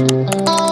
Buenos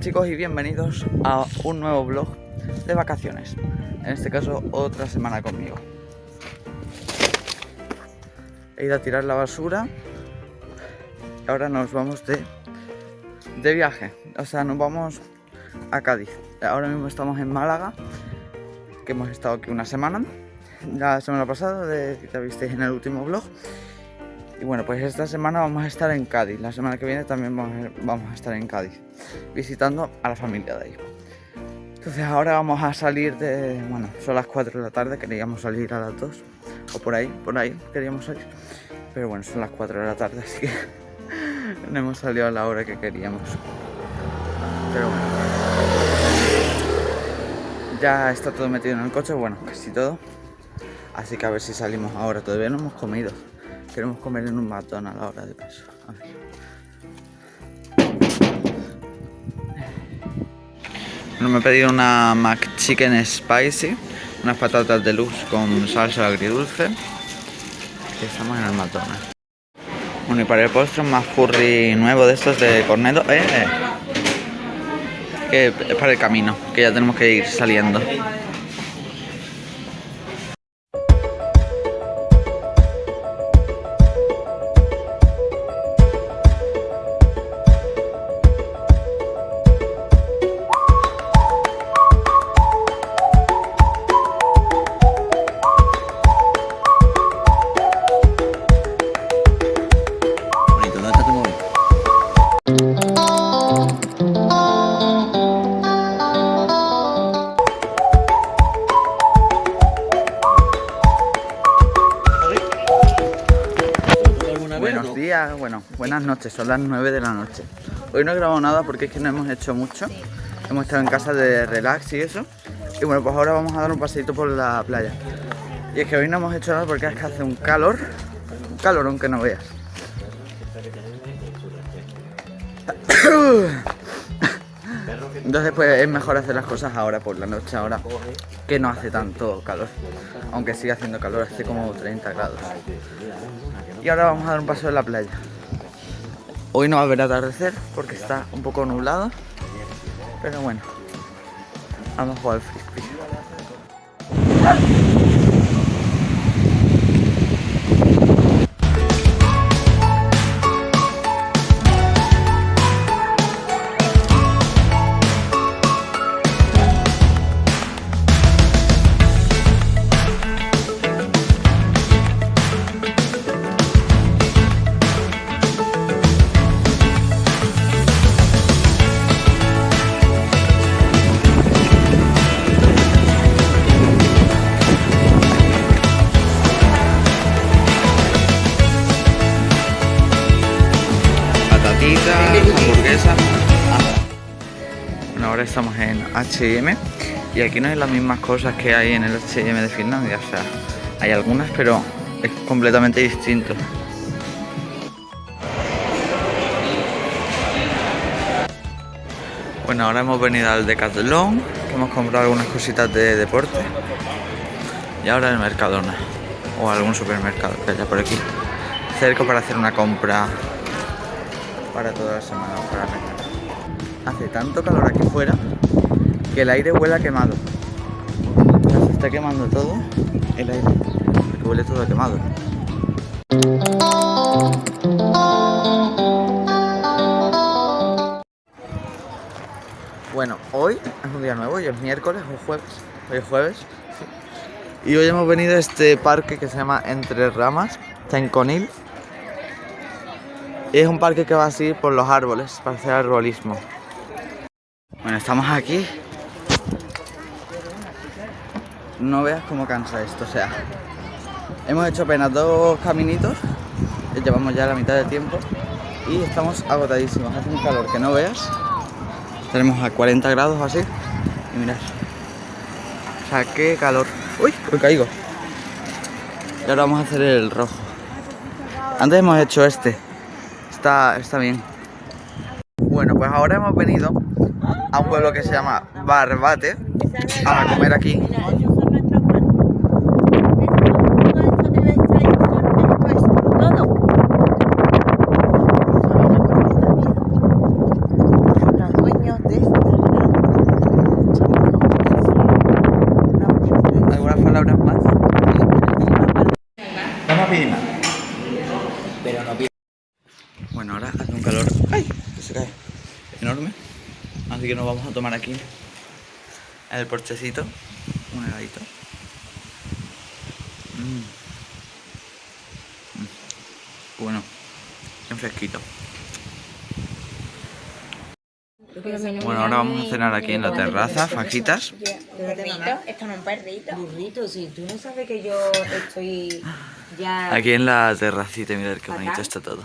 chicos y bienvenidos a un nuevo vlog de vacaciones. En este caso otra semana conmigo. He ido a tirar la basura. Y ahora nos vamos de, de viaje. O sea, nos vamos a Cádiz. Ahora mismo estamos en Málaga Que hemos estado aquí una semana. La semana pasada, de, te visteis en el último vlog y bueno, pues esta semana vamos a estar en Cádiz. La semana que viene también vamos a estar en Cádiz, visitando a la familia de ahí. Entonces ahora vamos a salir de... Bueno, son las 4 de la tarde, queríamos salir a las 2. O por ahí, por ahí queríamos salir. Pero bueno, son las 4 de la tarde, así que no hemos salido a la hora que queríamos. Pero bueno. Ya está todo metido en el coche, bueno, casi todo. Así que a ver si salimos ahora. Todavía no hemos comido. Queremos comer en un McDonald's ahora de paso. A ver. Bueno, me he pedido una McChicken Spicy, unas patatas deluxe con salsa agridulce. Y estamos en el McDonald's. Bueno, y para el postre un más curry nuevo de estos de corneto. Eh, eh. Que es para el camino, que ya tenemos que ir saliendo. Bueno, buenas noches, son las 9 de la noche. Hoy no he grabado nada porque es que no hemos hecho mucho. Hemos estado en casa de relax y eso. Y bueno, pues ahora vamos a dar un paseito por la playa. Y es que hoy no hemos hecho nada porque es que hace un calor, un calor aunque no veas. Entonces pues es mejor hacer las cosas ahora por la noche, ahora que no hace tanto calor. Aunque sigue haciendo calor, hace como 30 grados. Y ahora vamos a dar un paso en la playa. Hoy no va a haber atardecer porque está un poco nublado. Pero bueno, vamos a jugar frisbee. H&M y aquí no hay las mismas cosas que hay en el H&M de Finlandia, o sea, hay algunas pero es completamente distinto. Bueno, ahora hemos venido al Decathlon, que hemos comprado algunas cositas de deporte. Y ahora el Mercadona o algún supermercado que haya por aquí. Cerca para hacer una compra para toda la semana para Hace tanto calor aquí fuera que el aire huele a quemado. se está quemando todo el aire, porque huele todo quemado. Bueno, hoy es un día nuevo, y es miércoles o jueves. Hoy es jueves. Y hoy hemos venido a este parque que se llama Entre Ramas, está en Conil. Y es un parque que va así por los árboles, para hacer arbolismo. Bueno, estamos aquí. No veas cómo cansa esto, o sea. Hemos hecho apenas dos caminitos. Llevamos ya la mitad del tiempo. Y estamos agotadísimos. Hace un calor que no veas. Tenemos a 40 grados así. Y mirad. O sea, qué calor. Uy, me caigo. Y ahora vamos a hacer el rojo. Antes hemos hecho este. Está, está bien. Bueno, pues ahora hemos venido a un pueblo que se llama Barbate a comer aquí. ¿Algunas palabras más? Vamos a pedir más. Pero no Bueno, ahora hace un calor ¡ay! que se cae enorme. Así que nos vamos a tomar aquí en el porchecito un heladito. Mm. Mm. Bueno, bien fresquito. Bueno, ahora vamos a cenar aquí en la terraza, fajitas. Perrito, esto no es un perrito. Burrito, si tú no sabes que yo estoy ya... Aquí en la terracita, mirad qué bonito está todo.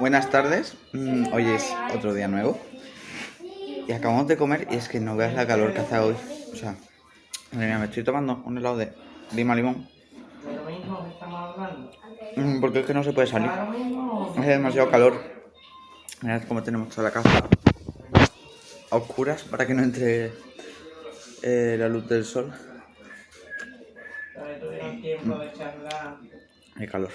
Buenas tardes, Mm, hoy es otro día nuevo y acabamos de comer y es que no veas la calor que hace hoy. O sea, madre mía, me estoy tomando un helado de lima limón. Mm, Porque es que no se puede salir. Hace demasiado calor. Mirad cómo tenemos toda la casa a oscuras para que no entre eh, la luz del sol. Hay calor.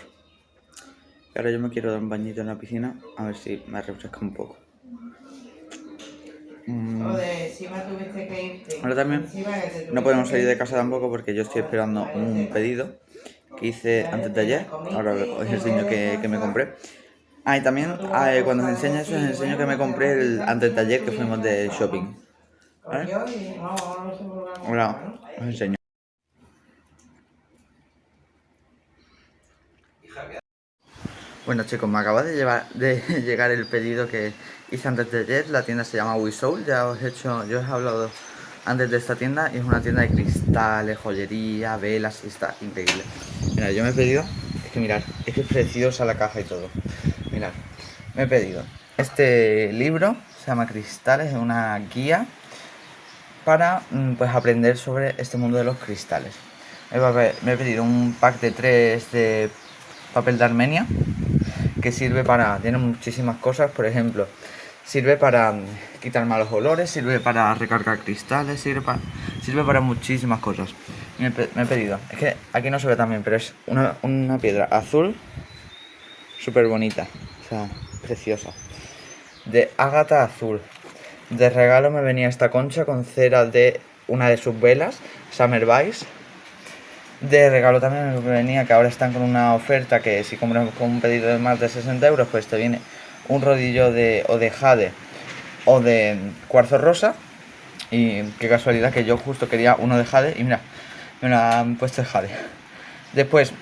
Y ahora yo me quiero dar un bañito en la piscina a ver si me refresca un poco. Mm. Ahora también no podemos salir de casa tampoco porque yo estoy esperando un pedido que hice antes de ayer. Ahora os enseño que, que me compré. Ah, y también ah, eh, cuando os enseño eso, os enseño que me compré el antes de ayer que fuimos de shopping. ¿No? os enseño. Bueno chicos, me acaba de, llevar, de llegar el pedido que hice antes de ayer. La tienda se llama WeSoul. Ya os he hecho, yo os he hablado antes de esta tienda y es una tienda de cristales, joyería, velas y está increíble. Mira, yo me he pedido, es que mirad, es que es preciosa la caja y todo. Mirad, me he pedido este libro, se llama Cristales, es una guía para mm, pues aprender sobre este mundo de los cristales. Me he pedido un pack de tres de papel de Armenia que sirve para, tiene muchísimas cosas, por ejemplo, sirve para mm, quitar malos olores, sirve para recargar cristales, sirve para, sirve para muchísimas cosas. Me, he pedido, es que aquí no se ve también, pero es una, una piedra azul súper bonita, o sea, preciosa, de ágata azul. De regalo me venía esta concha con cera de una de sus velas, Summer Vice. De regalo también me venía que ahora están con una oferta que si compras con un pedido de más de 60 euros, pues te viene un rodillo de o de jade o de cuarzo rosa. Y qué casualidad que yo justo quería uno de jade y mira, me lo han puesto de jade. Después,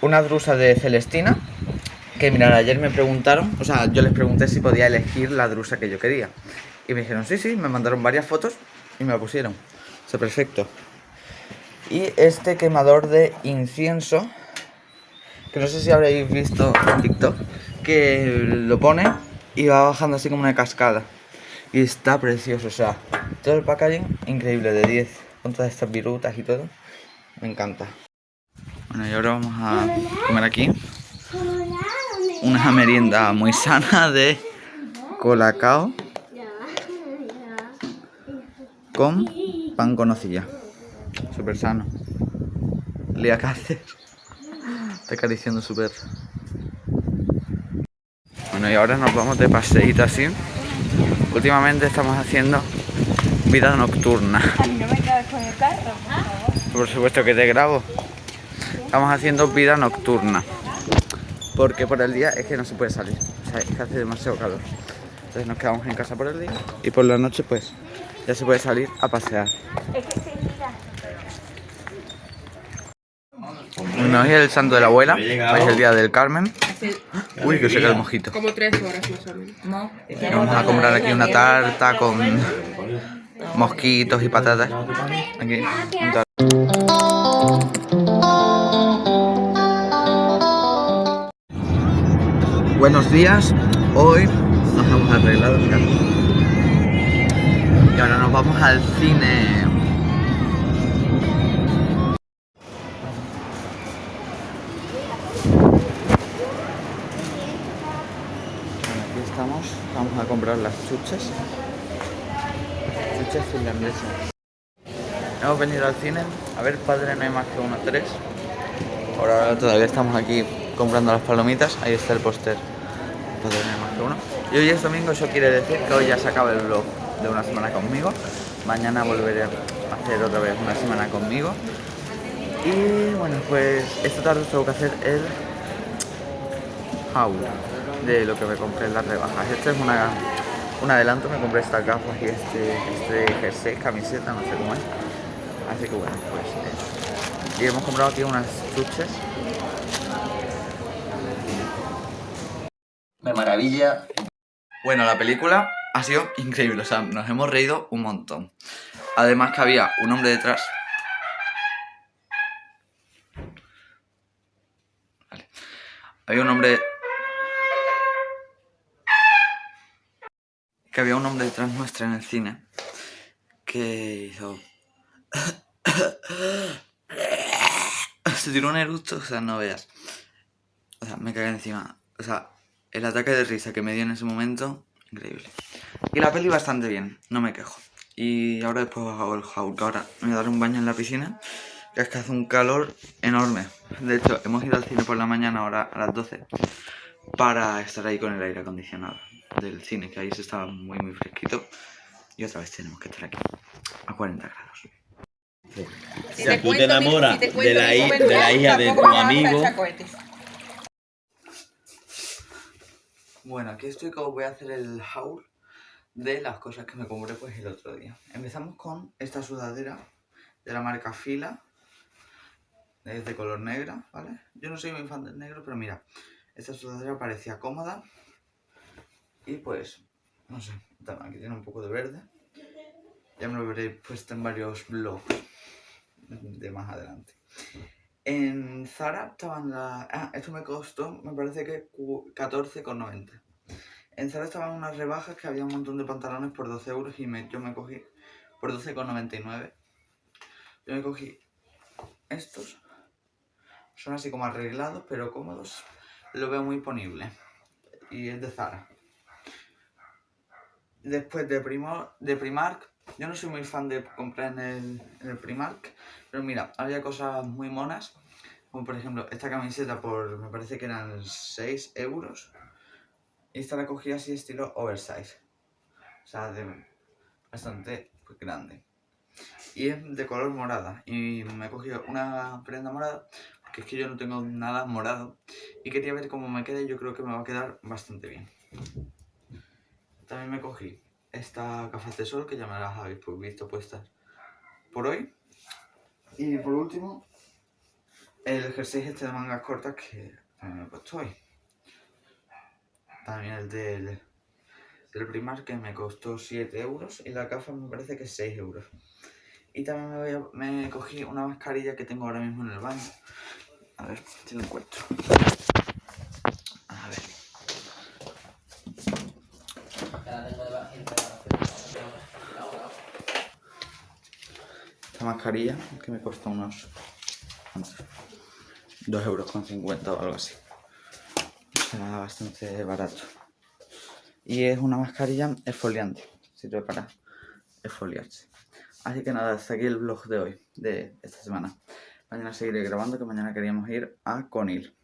una drusa de celestina. Que mirad, ayer me preguntaron, o sea, yo les pregunté si podía elegir la drusa que yo quería. Y me dijeron, sí, sí, me mandaron varias fotos y me la pusieron. O sea, perfecto. Y este quemador de incienso, que no sé si habréis visto en TikTok, que lo pone y va bajando así como una cascada. Y está precioso, o sea, todo el packaging increíble de 10, con todas estas virutas y todo. Me encanta. Bueno, y ahora vamos a comer aquí una merienda muy sana de colacao con pan con nocilla. Súper sano. Lía Cáceres. Está acariciando súper. Bueno, y ahora nos vamos de paseíto así. Últimamente estamos haciendo vida nocturna. No me cabes con el carro. Por supuesto que te grabo. Estamos haciendo vida nocturna. Porque por el día es que no se puede salir. O sea, es que hace demasiado calor. Entonces nos quedamos en casa por el día y por la noche pues ya se puede salir a pasear. Bueno, hoy es el santo de la abuela, hoy es el día del Carmen. Uy, que se cae el mojito. Como tres horas más o menos. Vamos a comprar aquí una tarta con mosquitos y patatas. Aquí, Buenos días, hoy nos hemos arreglado mirad. Y ahora nos vamos al cine. Bueno, aquí estamos, vamos a comprar las chuches. Chuches finlandesas. Hemos venido al cine a ver Padre No hay más que uno, tres. Por ahora todavía estamos aquí comprando las palomitas. Ahí está el póster. Padre No hay más que uno. Y hoy es domingo, eso quiere decir que hoy ya se acaba el vlog de una semana conmigo. Mañana volveré a hacer otra vez una semana conmigo. Y bueno, pues esta tarde tengo que hacer el haul de lo que me compré en las rebajas. Este es una, un adelanto, me compré estas gafas y este, este jersey, camiseta, no sé cómo es. Así que bueno, pues eso. Y hemos comprado aquí unas chuches. Me maravilla. Bueno, la película ha sido increíble, o sea, nos hemos reído un montón. Además que había un hombre detrás. Vale. Había un hombre... Que había un hombre detrás nuestra en el cine que hizo... Se tiró un eructo, o sea, no veas. O sea, me cagué encima. O sea, el ataque de risa que me dio en ese momento, increíble. Y la peli bastante bien, no me quejo. Y ahora después hago el haul, que ahora me voy a dar un baño en la piscina, que es que hace un calor enorme. De hecho, hemos ido al cine por la mañana, ahora a las 12, para estar ahí con el aire acondicionado del cine, que ahí se estaba muy muy fresquito. Y otra vez tenemos que estar aquí, a 40 grados. Si tú te enamoras de la hi- de la hija de tu amigo. Bueno, aquí estoy que os voy a hacer el haul de las cosas que me compré pues el otro día. Empezamos con esta sudadera de la marca Fila. Es de color negra, ¿vale? Yo no soy muy fan del negro, pero mira, esta sudadera parecía cómoda. Y pues, no sé, aquí tiene un poco de verde. Ya me lo veré puesto en varios vlogs de más adelante. En Zara estaban las... Ah, esto me costó, me parece que cu- 14,90. En Zara estaban unas rebajas que había un montón de pantalones por 12 euros y yo me cogí por 12,99. Yo me cogí estos. Son así como arreglados, pero cómodos. Lo veo muy ponible. Y es de Zara. Después de, Primo, de Primark. Yo no soy muy fan de comprar en el, en el Primark. Pero mira, había cosas muy monas. Como por ejemplo esta camiseta por, me parece que eran 6 euros. Y esta la cogí así estilo oversize. O sea, de bastante grande. Y es de color morada. Y me he cogido una prenda morada. Porque es que yo no tengo nada morado. Y quería ver cómo me queda y yo creo que me va a quedar bastante bien. También me cogí esta gafas de sol que ya me las habéis visto puestas por hoy. Y por último, el jersey este de mangas cortas que también me he puesto hoy. También el del, del Primark que me costó 7 euros y la gafa me parece que 6 euros. Y también me, voy a- me cogí una mascarilla que tengo ahora mismo en el baño. A ver si lo encuentro. A ver. Esta mascarilla que me costó unos... ¿cuántos? 2 euros con 50 o algo así. Bastante barato. Y es una mascarilla exfoliante. Sirve para exfoliarse. Así que nada, hasta aquí el vlog de hoy, de esta semana. Mañana seguiré grabando, que mañana queríamos ir a Conil.